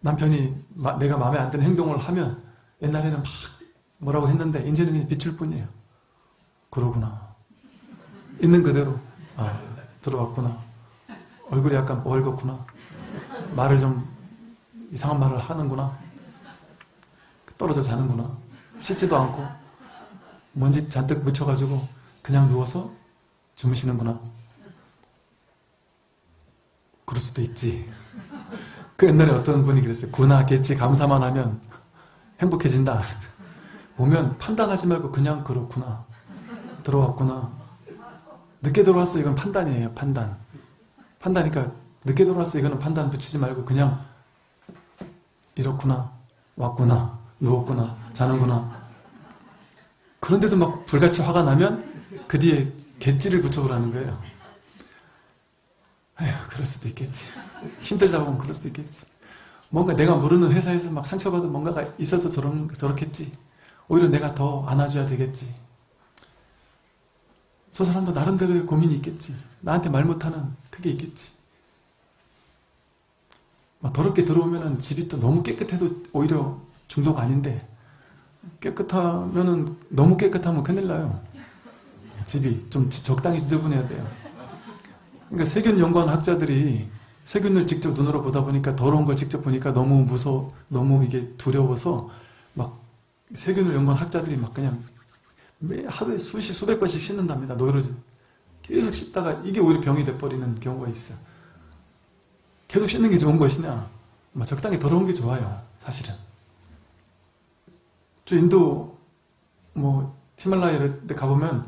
남편이 마, 내가 마음에 안 드는 행동을 하면 옛날에는 막 뭐라고 했는데 이제는 비출 뿐이에요. 그러구나. 있는 그대로 아, 들어왔구나. 얼굴이 약간 멀겋구나. 말을 좀 이상한 말을 하는구나. 떨어져 자는구나. 씻지도 않고 먼지 잔뜩 묻혀가지고 그냥 누워서 주무시는구나. 그럴 수도 있지. 그 옛날에 어떤 분이 그랬어요. 구나 겠지 감사만 하면 행복해진다. 보면 판단하지 말고 그냥 그렇구나. 들어왔구나. 늦게 들어왔어 이건 판단이에요. 판단. 판단이니까 늦게 들어왔어 이거는 판단 붙이지 말고 그냥 이렇구나. 왔구나. 누웠구나. 자는구나. 그런데도 막 불같이 화가 나면 그 뒤에 갯지를 붙여보라는 거예요. 에휴 그럴 수도 있겠지. 힘들다 보면 그럴 수도 있겠지. 뭔가 내가 모르는 회사에서 막 상처받은 뭔가가 있어서 저런, 저렇겠지. 오히려 내가 더 안아줘야 되겠지. 저 사람도 나름대로의 고민이 있겠지. 나한테 말 못하는 그게 있겠지. 막 더럽게 들어오면은 집이 또 너무 깨끗해도 오히려 중독 아닌데 깨끗하면은 너무 깨끗하면 큰일 나요. 집이 좀 적당히 지저분해야 돼요. 그러니까 세균 연구하는 학자들이 세균을 직접 눈으로 보다 보니까 더러운 걸 직접 보니까 너무 무서 너무 이게 두려워서 막 세균을 연구한 학자들이 막 그냥 매 하루에 수십 수백 번씩 씻는답니다. 노이로제 계속 씻다가 이게 오히려 병이 돼버리는 경우가 있어요. 계속 씻는 게 좋은 것이냐? 막 적당히 더러운 게 좋아요. 사실은. 저 인도 뭐 히말라야 이런 데 가보면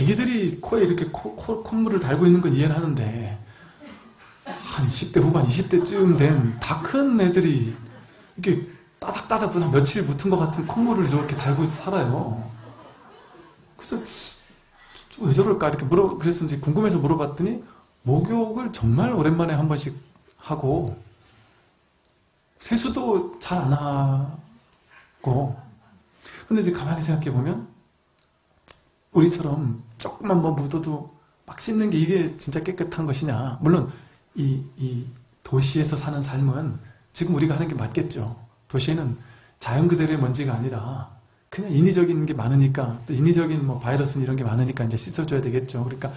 애기들이 코에 이렇게 코, 코, 콧물을 달고 있는 건 이해는 하는데 한 10대 후반 20대쯤 된 다 큰 애들이 이렇게 따닥따닥 한 며칠 붙은 것 같은 콧물을 이렇게 달고 살아요. 그래서 왜 저럴까 이렇게 물어 이제 궁금해서 물어봤더니 목욕을 정말 오랜만에 한 번씩 하고 세수도 잘 안 하고. 근데 이제 가만히 생각해 보면 우리처럼 조금만 뭐 묻어도 막 씻는 게 이게 진짜 깨끗한 것이냐. 물론 이, 이 도시에서 사는 삶은 지금 우리가 하는 게 맞겠죠. 도시에는 자연 그대로의 먼지가 아니라 그냥 인위적인 게 많으니까 또 인위적인 뭐 바이러스 이런 게 많으니까 이제 씻어줘야 되겠죠. 그러니까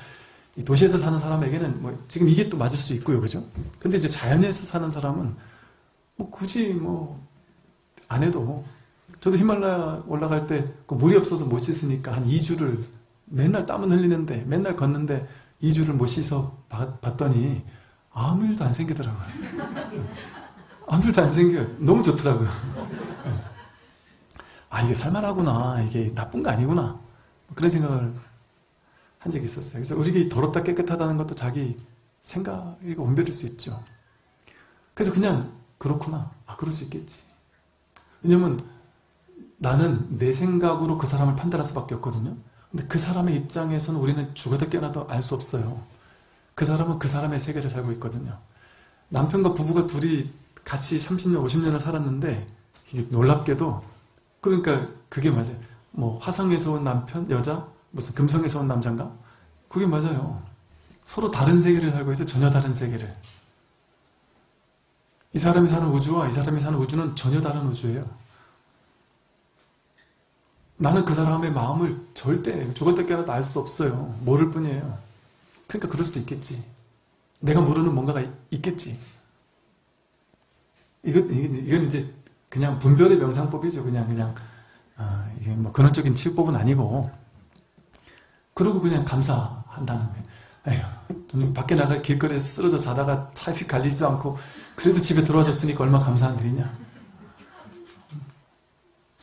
이 도시에서 사는 사람에게는 뭐 지금 이게 또 맞을 수 있고요. 그죠? 근데 이제 자연에서 사는 사람은 뭐 굳이 뭐 안 해도 저도 히말라야 올라갈 때그 물이 없어서 못 씻으니까 한 2주를 맨날 땀은 흘리는데 맨날 걷는데 2주를 못 씻어 봤더니 아무 일도 안 생기더라고요. 아무 일도 안 생겨요. 너무 좋더라고요. 아 이게 살만하구나. 이게 나쁜 거 아니구나. 그런 생각을 한 적이 있었어요. 그래서 우리가 더럽다 깨끗하다는 것도 자기 생각이 원별일 수 있죠. 그래서 그냥 그렇구나. 아 그럴 수 있겠지. 왜냐면 나는 내 생각으로 그 사람을 판단할 수밖에 없거든요. 근데 그 사람의 입장에서는 우리는 죽어도 깨어나도 알 수 없어요. 그 사람은 그 사람의 세계를 살고 있거든요. 남편과 부부가 둘이 같이 30년, 50년을 살았는데 놀랍게도 그러니까 그게 맞아요. 뭐 화성에서 온 남편, 여자, 무슨 금성에서 온 남자인가? 그게 맞아요. 서로 다른 세계를 살고 있어요. 전혀 다른 세계를. 이 사람이 사는 우주와 이 사람이 사는 우주는 전혀 다른 우주예요. 나는 그 사람의 마음을 절대 죽었다 깨어나도 알 수 없어요. 모를 뿐이에요. 그러니까 그럴 수도 있겠지. 내가 모르는 뭔가가 있겠지. 이건, 이건 이제 그냥 분별의 명상법이죠. 그냥, 그냥, 아, 이게 뭐 근원적인 치유법은 아니고. 그러고 그냥 감사한다는 거예요. 에휴, 밖에 나가 길거리에서 쓰러져 자다가 차에 휙 갈리지도 않고, 그래도 집에 들어와 줬으니까 얼마나 감사한 일이냐.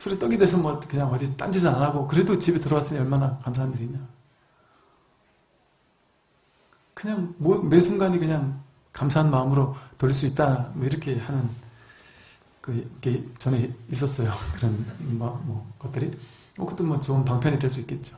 술에 떡이 돼서 뭐 그냥 어디 딴짓 안 하고, 그래도 집에 들어왔으니 얼마나 감사한 일이냐. 그냥 매 순간이 그냥 감사한 마음으로 돌릴 수 있다. 뭐 이렇게 하는 그게 전에 있었어요. 그런 뭐, 뭐 것들이. 뭐 그것도 뭐 좋은 방편이 될 수 있겠죠